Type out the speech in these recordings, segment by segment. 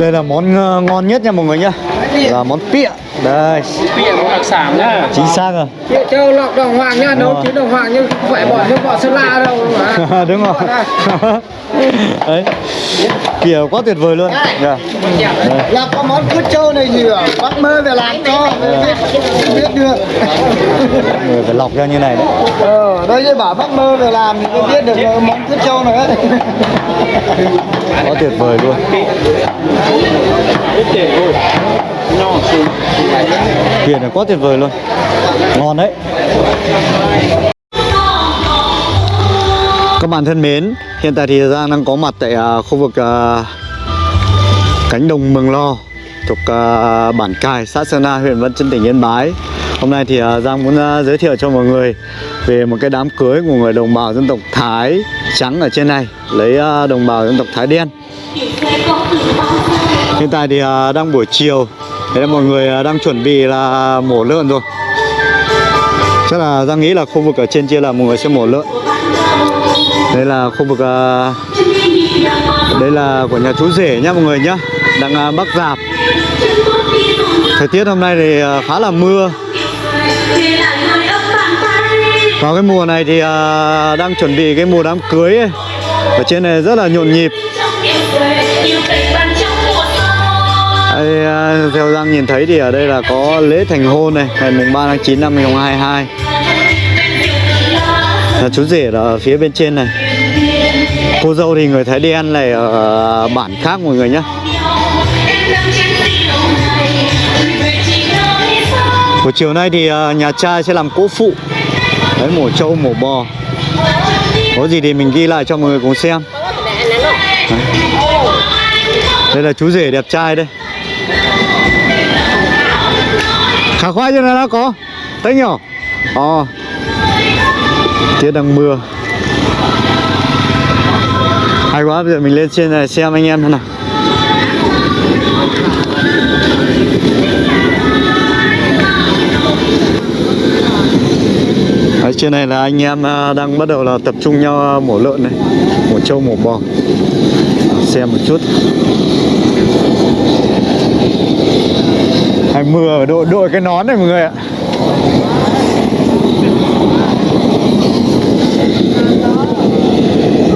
Đây là món ờ, ngon nhất nha mọi người nhá. Là món pịa. Đây. Món đặc sản nhá. chính xác rồi. Pịa châu lọc đồng hoàng nhá, nấu chín đồng hoàng nhưng không phải bỏ nước bọ sơn la đâu mà. Đúng rồi. Đấy. Pịa quá tuyệt vời luôn. Dạ. Đây. Là có món cút trâu này gì à? Bác mơ về làm cho mới biết, được. Người phải lọc ra như này đấy. Ờ, đây như bảo bác mơ về làm thì mới biết được món cút trâu này ấy. Quá tuyệt vời luôn biển là quá tuyệt vời luôn Ngon đấy Các bạn thân mến, hiện tại thì Giang đang có mặt tại uh, khu vực uh, cánh đồng Mường Lo thuộc uh, bản Cài, xã Sơn Na, huyện Văn Chấn, tỉnh Yên Bái. Hôm nay thì Giang muốn giới thiệu cho mọi người về một cái đám cưới của người đồng bào dân tộc Thái trắng ở trên này lấy đồng bào dân tộc Thái đen. Hiện tại thì đang buổi chiều, Đấy là mọi người à, đang chuẩn bị là mổ lợn rồi. Chắc là Giang nghĩ là khu vực ở trên kia là mọi người sẽ mổ lợn. Đây là khu vực à, Đây là của nhà chú rể nhá mọi người nhá, Đang à, bắc dạp Thời tiết hôm nay thì khá là mưa Vào cái mùa này thì đang chuẩn bị cái mùa đám cưới ấy. Ở trên này rất là nhộn nhịp đây, à, Theo Giang nhìn thấy thì ở đây là có lễ thành hôn này Ngày mùng 3 tháng 9 năm 2022 là chú rể là ở phía bên trên này. Cô dâu thì người Thái đen này ở à, bản khác mọi người nhé Buổi chiều nay thì à, nhà trai sẽ làm cỗ phụ. Đấy mổ trâu mổ bò. Có gì thì mình ghi lại cho mọi người cùng xem. Đấy. Đây là chú rể đẹp trai đây. Khả khoai cho nó đã có. Thấy nhỏ, Ờ. Tiết đang mưa. Hay quá, bây giờ mình lên trên này xem anh em thế nào. Đấy, trên này là anh em à, đang bắt đầu là tập trung nhau à, mổ lợn này. Mổ trâu, mổ bò. Xem một chút. Hay mưa đội đội cái nón này mọi người ạ.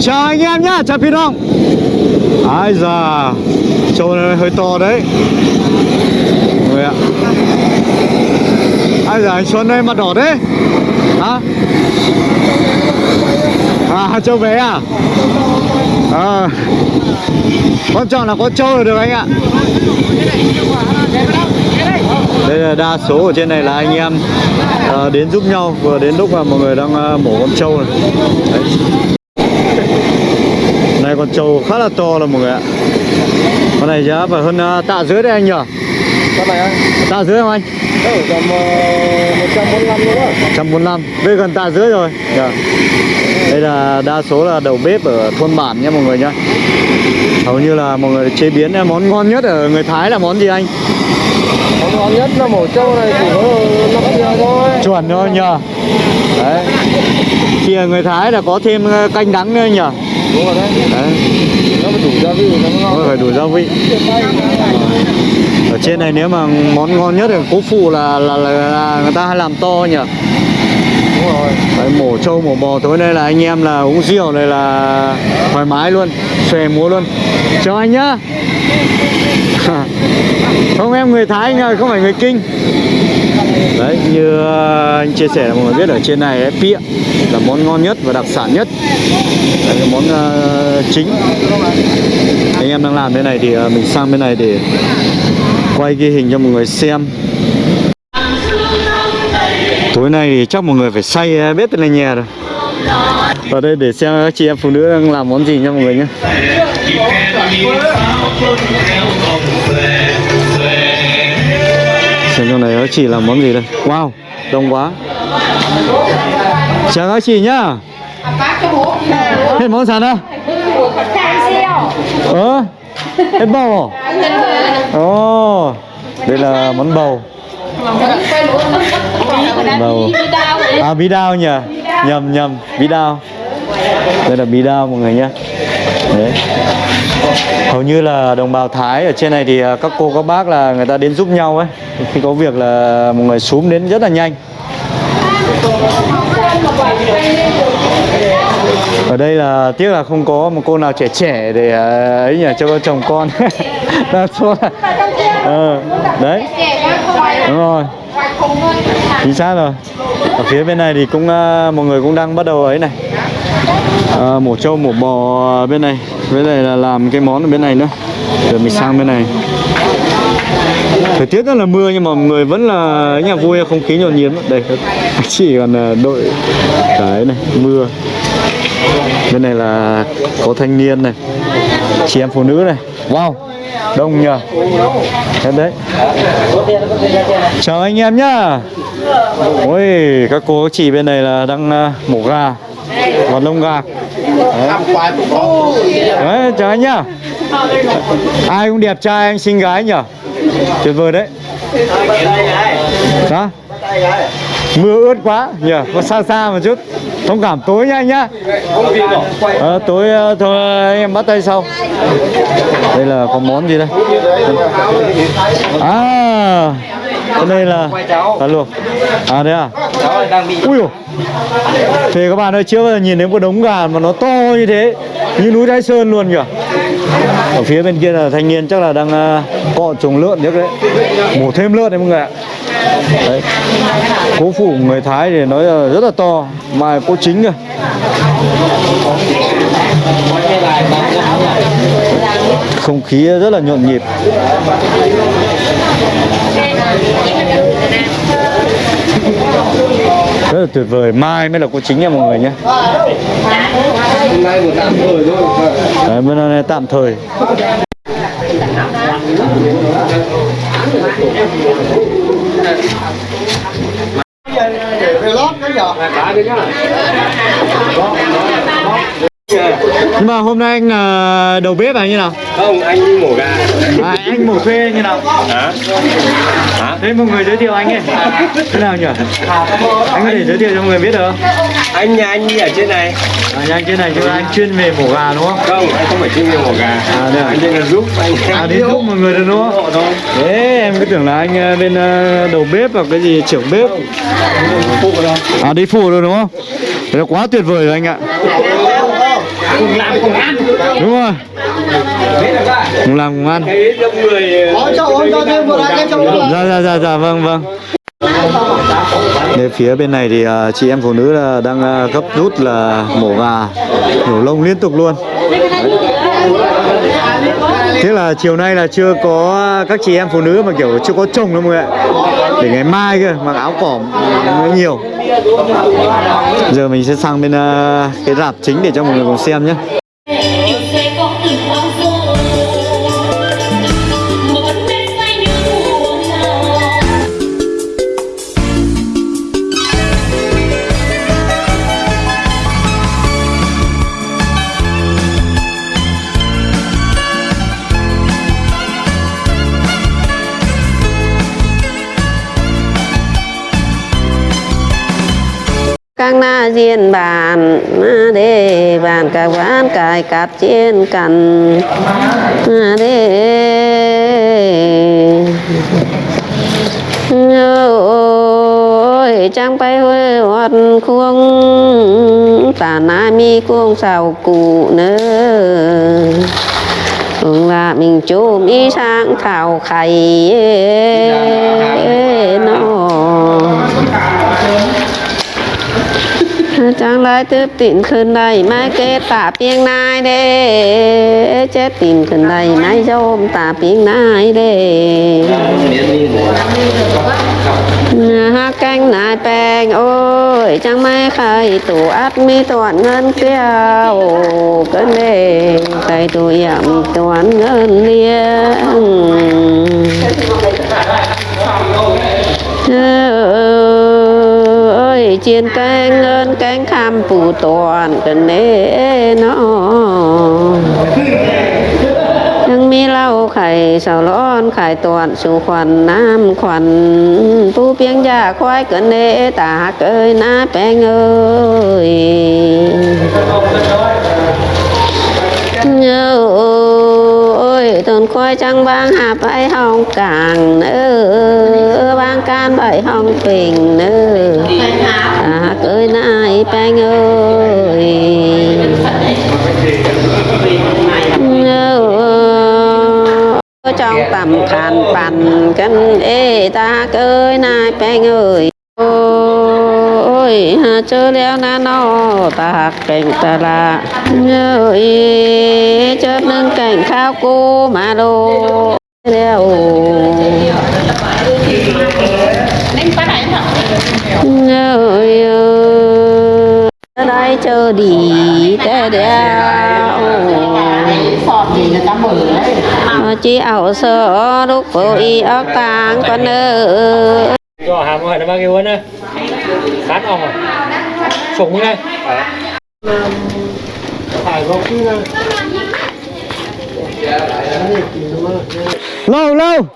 Chào anh em nhá, chào Phi long Ai da Trâu này hơi to đấy. Người ạ. Ai da anh Xuân đây mặt đỏ đấy. Hả? À trâu bé à? À. Quan trọng là có trâu là được anh ạ đây là đa số ở trên này là anh em à, đến giúp nhau vừa đến lúc mà mọi người đang à, mổ con trâu này. Đấy. Này con trâu khá là to là mọi người ạ. Con này giá phải hơn uh, tạ dưới đấy anh nhỉ? Con này anh. Tạ dưới không anh? Ở tầm uh, 145 luôn á 145 Đây gần tạ dưới rồi. Dạ. Đây là đa số là đầu bếp ở thôn bản nha mọi người nhá Hầu như là mọi người chế biến món ngon nhất ở người Thái là món gì anh? Món ngon nhất là mổ trâu này chỉ có 5 giờ thôi. Chuẩn thôi nhờ. Đấy. Thì người Thái là có thêm ờ, canh đắng nữa nhờ. Đúng rồi đấy. Đấy. Nó phải đủ gia vị nó ngon. Nó phải đủ gia vị. Ở trên này nếu mà món ngon nhất ở cố phụ là, là, là, là người ta hay làm to nhỉ Đúng rồi. Đấy, mổ trâu mổ bò tối nay là anh em là uống rượu này là thoải mái luôn xòe múa luôn. Chào anh nhá. Không em người thái anh ơi không phải người kinh. Đấy như ờ, anh chia sẻ là mọi người biết ở trên này ấy, pịa là món ngon nhất và đặc sản nhất. Đấy, cái món ờ, chính. Anh em đang làm thế này thì ờ, mình sang bên này để quay ghi hình cho mọi người xem Tối nay thì chắc mọi người phải say bếp lên nhà rồi. Vào đây để xem các chị em phụ nữ đang làm món gì nha mọi người nhé. Xem trong này các chị làm món gì đây. Wow, đông quá. Chào các chị nhá. Hết món sẵn á Ờ Hết bầu à? Ồ Đây là món bầu. Bầu À bí đao nhỉ? Nhầm nhầm. Bí đao. Đây là bí đao mọi người nhé. Đấy. hầu như là đồng bào Thái ở trên này thì à, các cô các bác là người ta đến giúp nhau ấy. Khi có việc là một người xuống đến rất là nhanh. Ở đây là tiếc là không có một cô nào trẻ trẻ để à, ấy nhỉ cho con chồng con. Đa số là ờ, đấy. Đúng rồi chính xác rồi. Ở phía bên này thì cũng ờ, một người cũng đang bắt đầu ấy này. À, mổ trâu mổ bò bên này. Bên này là làm cái món ở bên này nữa. Rồi mình sang bên này. Thời tiết rất là mưa nhưng mà người vẫn là nhà vui không khí nhộn nhịp. Đây chỉ còn ờ, đội cái này mưa. Bên này là có thanh niên này chị em phụ nữ này. Wow đông nhờ. Thế đấy. Chào anh em nhá. Ôi, các cô, các chị bên này là đang à, mổ gà. Và lông gà. Đấy. Chào anh nhá. Ai cũng đẹp trai, anh xinh gái nhở? Tuyệt vời đấy. Đó mưa ướt quá nhỉ? Có xa xa một chút. Thông cảm tối nha anh nhá. À, tối ờ, thôi anh em bắt tay sau. Đây là có món gì đây? À cái đây là cá luộc. À đây à? Ui dồi. thì các bạn ơi chưa bao giờ nhìn thấy một đống gà mà nó to như thế như núi Thái Sơn luôn kìa ở phía bên kia là thanh niên chắc là đang uh, cọ trồng lợn nhất đấy mổ thêm lợn đấy mọi người ạ đấy. Cố phụ người Thái thì nói là rất là to mà cô chính kìa. Không khí rất là nhộn nhịp. Rất là tuyệt vời. Mai mới là cô chính nha mọi người nhé. Hôm nay một tạm thời thôi. Đấy, bữa nay tạm thời để về lót cái giờ nhưng mà hôm nay anh là đầu bếp à như nào Không, anh đi mổ gà. à, anh mổ thuê như nào Hả? Hả? thế một người giới thiệu anh ấy thế nào nhỉ anh có thể giới thiệu cho mọi người biết được không Anh nhà anh đi ở trên này. à, nhà anh trên này chứ anh chuyên về mổ gà đúng không Không, anh không phải chuyên viên mổ gà. À, đây à? Anh đây là giúp anh. à đi giúp mọi người được đúng không. Thế em cứ tưởng là anh ờ, bên ờ, đầu bếp hoặc cái gì trưởng bếp À đi phụ rồi đúng không? Thế là quá tuyệt vời rồi anh ạ Cùng làm cùng ăn. Đúng rồi. Cùng làm cùng ăn. Dạ dạ dạ dạ vâng vâng. Đây phía bên này thì ờ, chị em phụ nữ là đang ờ, gấp rút là mổ gà Nhổ lông liên tục luôn Thế là chiều nay là chưa có các chị em phụ nữ mà kiểu chưa có chồng đâu mọi người ạ. Để ngày mai kia mặc áo cỏm nhiều. Giờ mình sẽ sang bên ờ, cái rạp chính để cho mọi người cùng xem nhé. Các na diên bàn, na đê bàn, cả ván cài cắt trên cằn na đê, ôi trang bay hơi hoạt khuông tà na mi khuông xào cụ nữa là mình chú mi sang thảo khay nó จังไรตื้ตินขึ้นได้ไม่เกตตาเปียงนายเด้เจ็ดติ่นขึ้นได้ไม่โยมตาเปียงนายเด้ฮักแกงนายแปงโอ้ยจังไม่เคยตัวอัดมีตัวเงินเกี้ยวกันเด้ใครตัวยำตัวเงินเลี้ยง เจียนแกงเงินแกงคำปูตอนกันเน่อยังมีเหล้าไข่สาวร้อนไข่ตอนสูขวันน้ำขวันผู้เพียงยาควายกันเนตาเกยน้าแปงเอ้ยเอ้ยต้นควายจังบางหาไปห้องกลางเออบางการไปห้องปิงเนอ à ơi nai bang ơi trong tầm khàn bàn cân ê ta ơi nai bang ơi. Ôi, hà chớ leo na nó ta cảnh ta là. Nhớ ý chớ nâng cảnh khao cô mà đồ. Leo nhớ ý đây chờ đi té đeo Mà ảo sợ, lúc bộ y ốc tàng con ơ cho hàm hỏi nó bao nhiêu nữa cán ông à? Sủng đây. Phải có cái lâu lâu.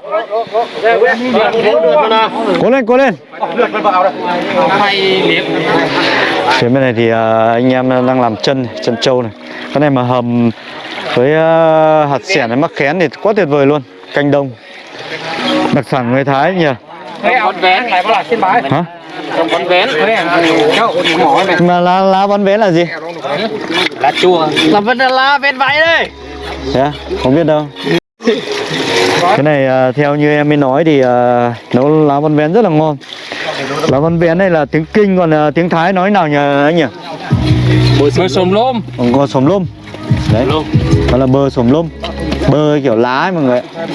Cố lên cố lên. Phía bên này thì à, anh em đang làm chân chân trâu này. Cái này mà hầm với à, hạt xẻn với mắc khén thì quá tuyệt vời luôn. Canh đông đặc sản người Thái nhỉ? Con vén này có là trên bãi hả? Con vén cháu mỏi này mà lá lá bắn vén là gì? Lá chua là vẫn là lá vén váy đây. Thế à? không biết đâu cái này à, theo như em mới nói thì à, nấu lá bắn vén rất là ngon. Lá bắn vén này là tiếng kinh còn à, tiếng Thái nói nào nhỉ anh nhỉ? Bơ sồm lôm. Còn có sồm lôm. Đấy. Đó là bơ sồm lôm. Bơ kiểu lá ấy mọi người ạ.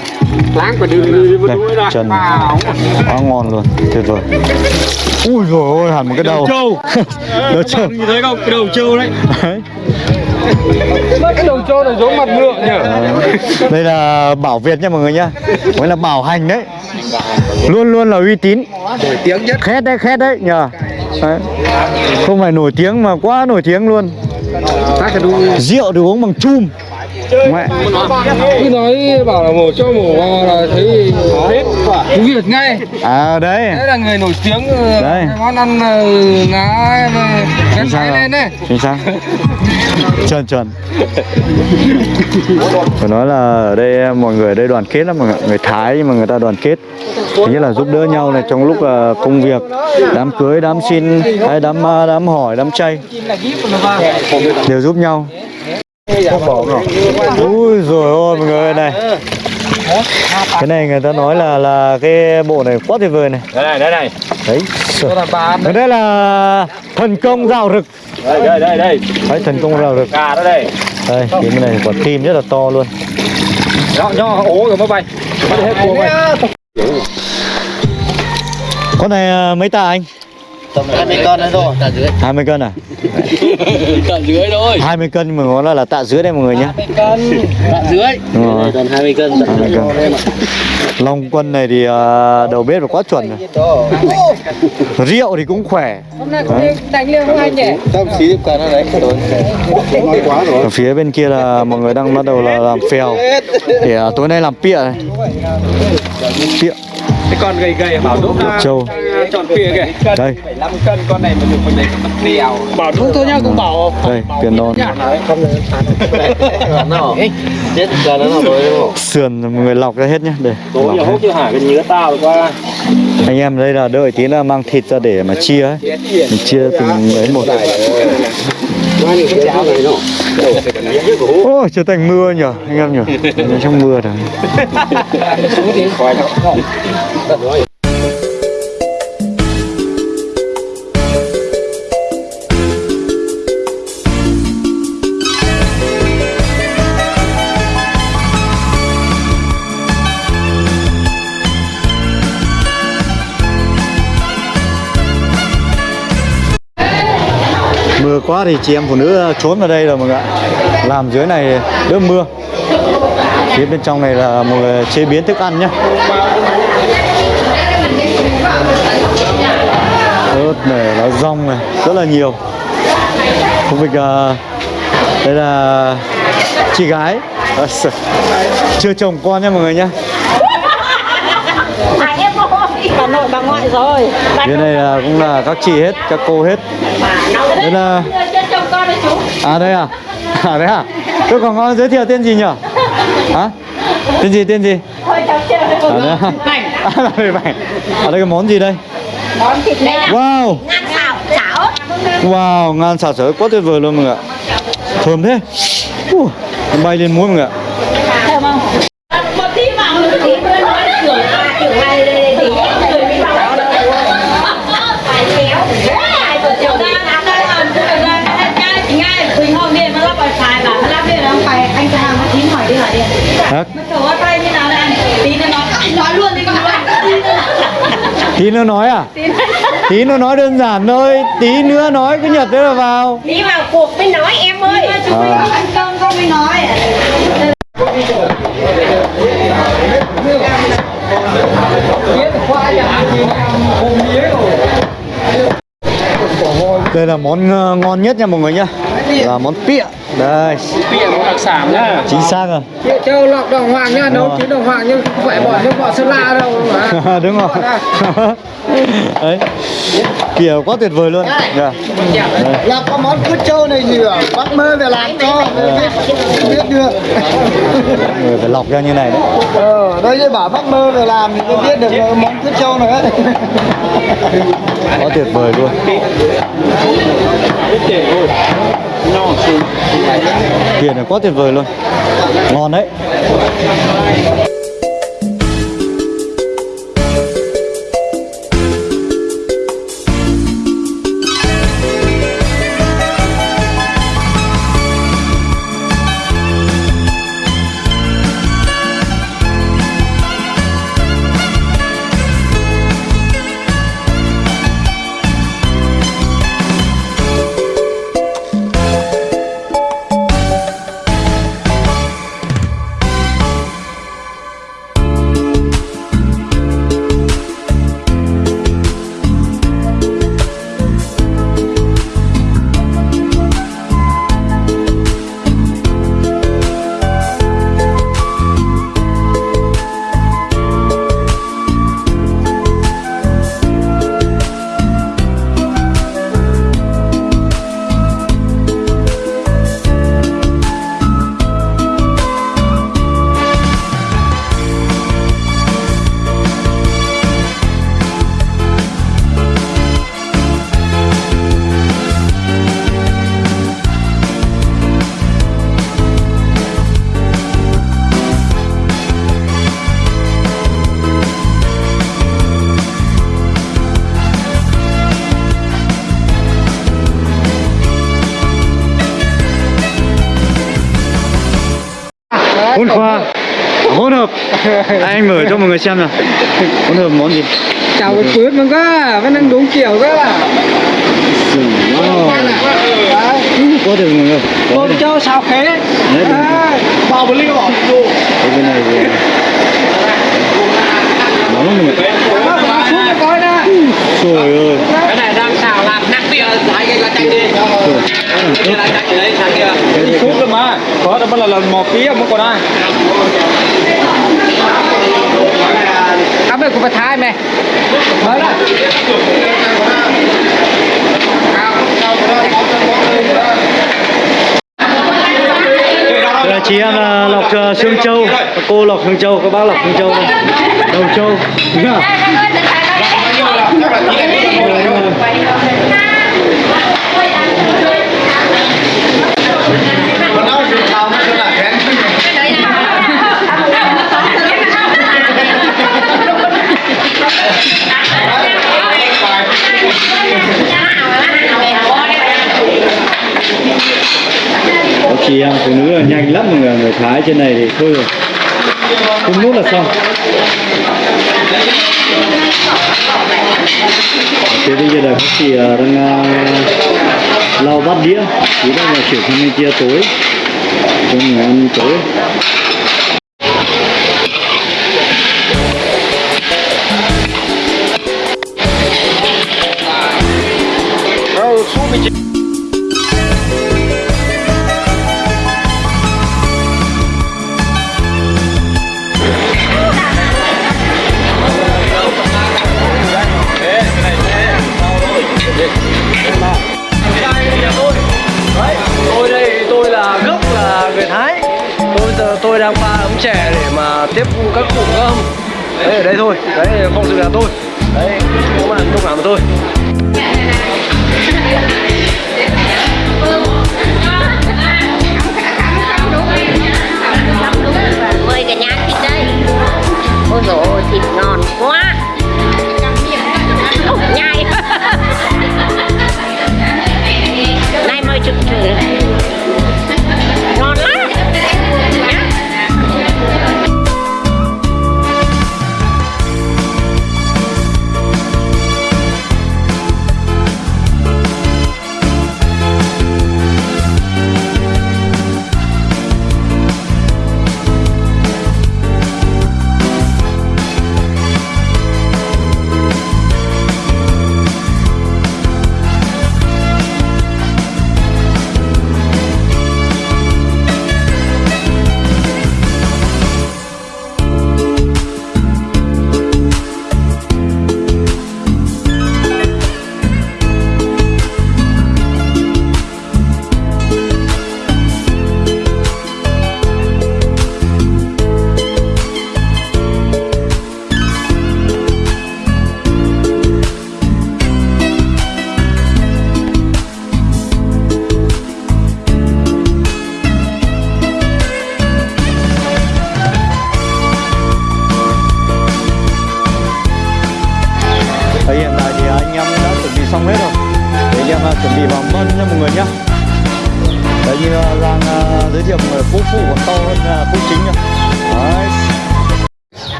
láng và đưa đây trần quá ngon luôn. Tuyệt vời. Ui rồi ôi hẳn một cái đầu trâu. Đầu trâu. Như thế không? Cái đầu trâu Đấy. Cái đầu trâu này giống mặt ngựa nhỉ? Đây là bảo Việt nha mọi người nhá. Mới là bảo hành đấy. Luôn luôn là uy tín. Nổi tiếng nhất. Khét đấy khét đấy nhờ. Đấy. không phải nổi tiếng mà quá nổi tiếng luôn. Rượu được uống bằng chum mẹ cứ nói bảo là mổ cho mổ vào là thấy tiếng Việt ngay. À đấy. Đấy là người nổi tiếng ờ, Đấy. món ăn ờ, ngá gắn sao máy rồi? lên đấy. Chính xác. Chuẩn chuẩn. Phải nói là ở đây mọi người ở đây đoàn kết lắm mọi người người Thái nhưng mà người ta đoàn kết. Thứ nhất là giúp đỡ nhau này trong lúc công việc đám cưới đám xin hay đám đám hỏi đám chay. Đều giúp nhau ui rồi ôi mọi người này. Cái này người ta nói là là cái bộ này quá tuyệt vời này. Đây này đây này. Đấy cái đây là thần công rào rực. Đây đây đây đây. Đấy thần công rào rực. Gà đó đây. Đây bên này quả tim rất là to luôn. Nhỏ nhỏ ố rồi mới bay. Bắt hết cua bay. Con này à, mấy tạ anh tầm 20 cân đấy rồi 20 cân à? Cận dưới thôi. 20 cân nhưng mà nó là, là tạ dưới đây mọi người nhé. Cân. Cận dưới. Đúng rồi. tầm 20 cân 20 cân. Long quân này thì à, đầu bếp là quá chuẩn rồi. Rượu thì cũng khỏe. Tâm xí tiếp cân đấy rồi nói quá rồi Ở phía bên kia là mọi người đang bắt đầu là làm phèo. Để à, tối nay làm pịa này. Pịa. Cái con gầy gầy bảo đốt Trâu tròn phìa kìa. Đây. 75 cân con này mà được mình đấy mất đèo bảo đúng thôi nhá cũng bảo Đây tiền non chết giờ nó là rồi Sườn người lọc ra hết nhá Đây tối giờ hút chưa hả? Cái nhớ tao qua Anh em đây là đợi tí là mang thịt ra để mà chia ấy. Mình chia từng ấy một. Ôi trở thành mưa nhở anh em nhở. Ở Trong mưa rồi quá thì chị em phụ nữ ờ, trốn vào đây rồi mọi người ạ. Làm dưới này đỡ mưa. Phía bên trong này là một người chế biến thức ăn nhé ớt này, lá rong này, rất là nhiều. Khu vực à, đây là chị gái. À. Chưa chồng con nha mọi người nhé bà nội bà ngoại rồi Phía này là cũng là các chị hết, các cô hết Đây là chồng con đấy chú À đây à? À đấy à? Tôi còn có giới thiệu tên gì nhỉ? Hả? Tên gì, tên gì? À, đấy. À, là mì bảnh. À, đây cái món gì đây? món thịt là Wow, ngan xào wow, ngan xào sới quá tuyệt vời luôn mọi người ạ. Thơm thế. Uh, bay lên muối mọi người ạ. Nó anh cho hàng nó chín hỏi đi hỏi đi nó kiểu ở tay như nào đây anh tí nó nói nói luôn đi con Tí nữa nói à? Tí nữa nói đơn giản thôi. Tí nữa nói cứ nhật thế là vào. đi vào cuộc mới nói em ơi À. ăn cơm không mới nói Đây là món ờ, ngon nhất nha mọi người nhá. Là món pịa. Đây, một đặc sản nhá. chính xác rồi. Châu lọc đồng hoàng nha, nấu chín đồng hoàng nhưng không phải bỏ nước bọt sơn la đâu mà. Đúng rồi. Đấy. Pịa quá tuyệt vời luôn. Dạ. Đây. Là có món cút trâu này gì à? Bác mơ về làm cho biết, được. Mọi người phải lọc ra như này đấy. Ờ, đây bảo bác mơ về làm thì mới biết được món cút trâu này ấy. Quá tuyệt vời luôn. Pịa này quá tuyệt vời luôn. Ngon đấy. Anh mở cho mọi người xem nào. Hỗn hợp món gì? Chào cái phướt mà cơ, vẫn đang đúng kiểu. Quá tuyệt mọi người. Có châu xào khế. Đấy, đúng rồi. Bao một bỏ vô. Cái bên này thì nóng lắm mọi người. Trời ơi. Cái này đang xào làm nặng bịa lại cái là chạy đi. Cái là chạy ở đấy sang kia. Đi xuống cơ mà. Có đâu là lần một ký mà còn ai. Đây cũng phải thái mày. Mới đó. Đây là chị em là lọc uh, xương châu, cô lọc xương châu, các bác lọc xương châu đây. Đầu châu. Chị em phụ nữ là nhanh lắm mọi người, người Thái trên này thì thôi rồi. Không nút là xong. Thế bây giờ là các chị ờ, đang uh, lau bát đĩa, chỉ đang là chuyển sang bên kia tối, cho người ăn tối. Xếp các cụ không? Đấy ở đây thôi. Đấy không sự là tôi. Đấy các bạn không nào mà tôi. Mời cả nhà thịt đây. Ôi dồi ôi thịt ngon quá. Ồ, nhai. Nay mời chụp thử.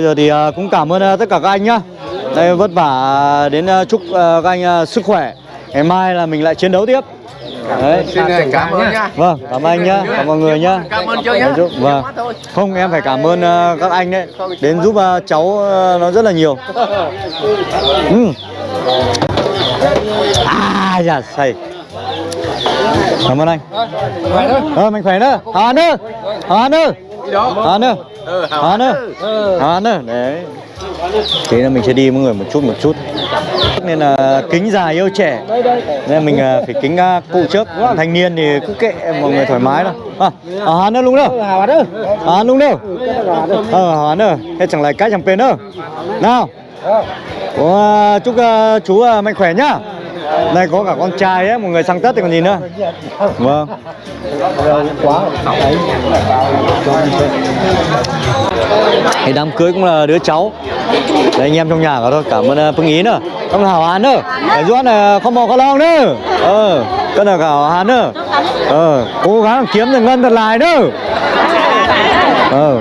Bây giờ thì à, cũng cảm ơn à, tất cả các anh nhá Đây vất vả đến à, chúc các anh sức khỏe Ngày mai là mình lại chiến đấu tiếp Đấy. xin cảm ơn nhá Vâng, cảm ơn anh nhá, cảm ơn mọi người nhá. cảm ơn chưa nhá Vâng. Không, em phải cảm ơn các anh đấy, đến giúp cháu nó rất là nhiều. Ừ. À, dạ, say. Cảm ơn anh. Ờ, mình khỏe nữa. Hán nữa. Hán nữa. Hán nữa. Hào Hán nữa. Hào Hán nữa. Đấy. Thế là mình sẽ đi mọi người một chút một chút. Nên là kính già yêu trẻ. Nên là mình à, phải kính à, cụ trước. Thanh niên thì cứ kệ mọi người thoải mái thôi. À, à nữa luôn đâu? À luôn đâu? Ờ hắn nữa. Thế chẳng lại cái chẳng bên nữa? Nào. À, Chúc chú mạnh khỏe nhá đây có cả con trai ấy, một người sang Tết thì còn gì nữa. Vâng. Cái đám cưới cũng là đứa cháu. Đấy anh em trong nhà cả thôi. Cảm ơn uh, Phương Ý nữa. Ơn Hảo Hán nữa. Để giúp là không bỏ có lòng nữa. Ờ Cân là Hảo Hán nữa. Ờ Cố gắng kiếm được ngân thật lại nữa. Ờ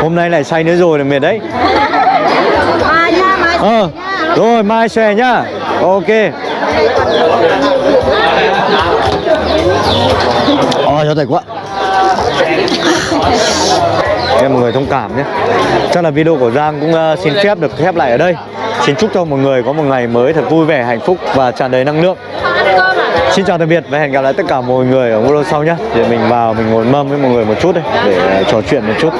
Hôm nay lại say nữa rồi là mệt đấy. Ờ Rồi mai xòe nhá Ok Ôi cho thầy quá. Em mọi người thông cảm nhé. Chắc là video của Giang cũng uh, xin phép được khép lại ở đây. Xin chúc cho mọi người có một ngày mới thật vui vẻ hạnh phúc và tràn đầy năng lượng. Xin chào tạm biệt và hẹn gặp lại tất cả mọi người ở video sau nhé. Để mình vào mình ngồi mâm với mọi người một chút đây để ờ, trò chuyện một chút.